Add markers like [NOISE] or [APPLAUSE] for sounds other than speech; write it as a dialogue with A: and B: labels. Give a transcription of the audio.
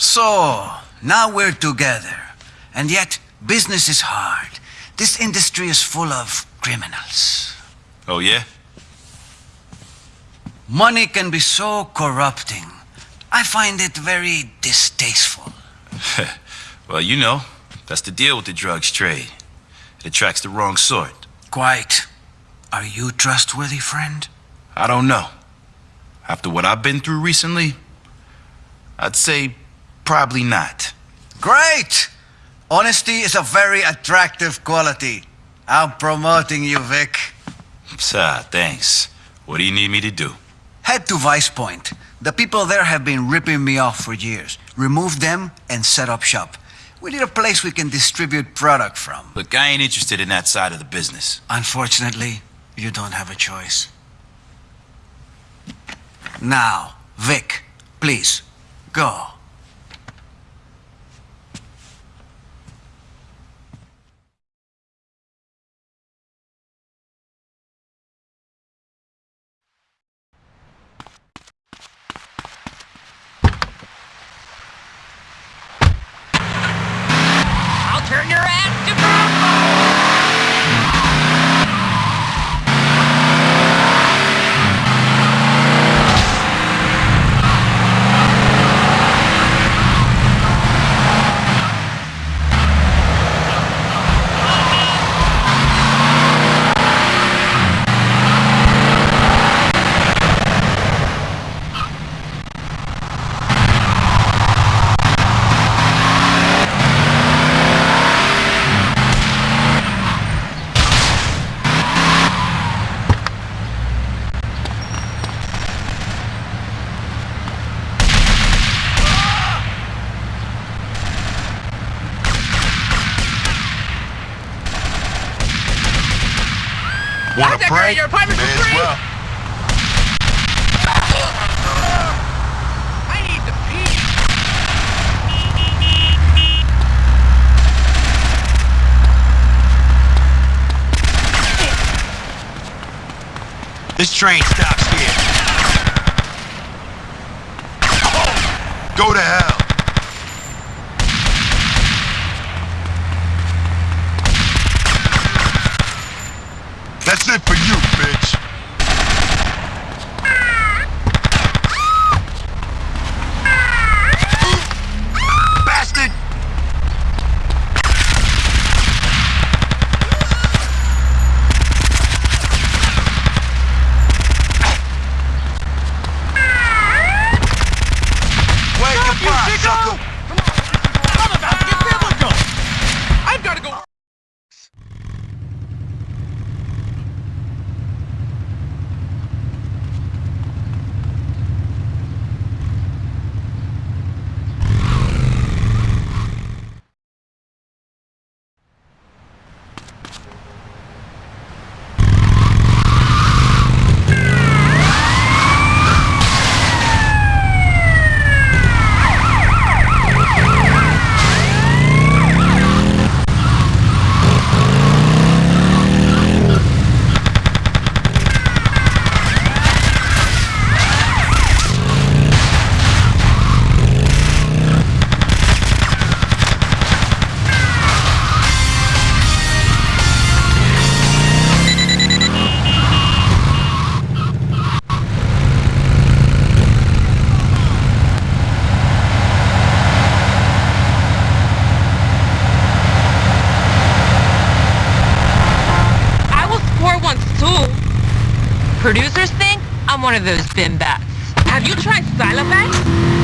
A: So, now we're together. And yet, business is hard. This industry is full of criminals.
B: Oh, yeah?
A: Money can be so corrupting. I find it very distasteful. [LAUGHS]
B: well, you know, that's the deal with the drugs trade. It attracts the wrong sort.
A: Quite. Are you trustworthy, friend?
B: I don't know. After what I've been through recently, I'd say probably not.
A: Great! Honesty is a very attractive quality. I'm promoting you, Vic.
B: Ah, thanks. What do you need me to do?
A: Head to Vice Point. The people there have been ripping me off for years. Remove them and set up shop. We need a place we can distribute product from.
B: Look, I ain't interested in that side of the business.
A: Unfortunately, you don't have a choice. Now, Vic, please, go.
C: Want to prank?
D: your apartment
C: May as
D: free.
C: well.
D: I need to pee.
C: This train stops here. Go to hell. That's it for you, bitch.
D: Producers think I'm one of those bimbats. Have you tried Silofax?